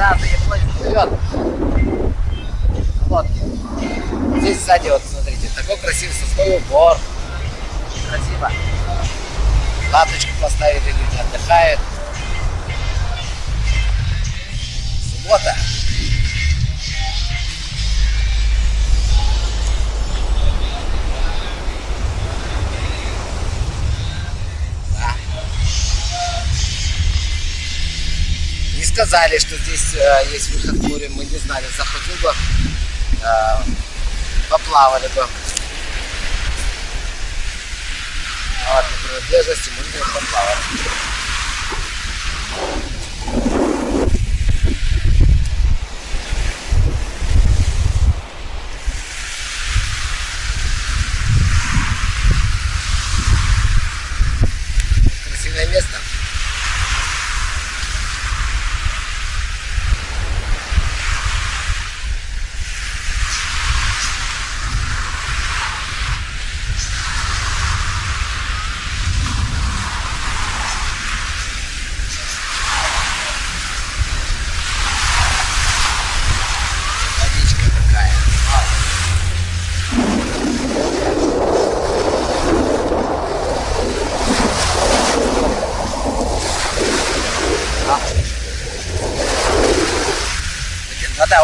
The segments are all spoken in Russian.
Да, приплыть вперед. Лодки. Здесь сзади, вот смотрите, такой красивый сосновый убор. Красиво. Латочку поставили, люди отдыхают. Суббота. Сказали, что здесь э, есть выход в море, мы не знали. Заходил бы, э, поплавали бы. А вот на принадлежности мы поплавали.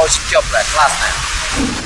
очень теплая, классная.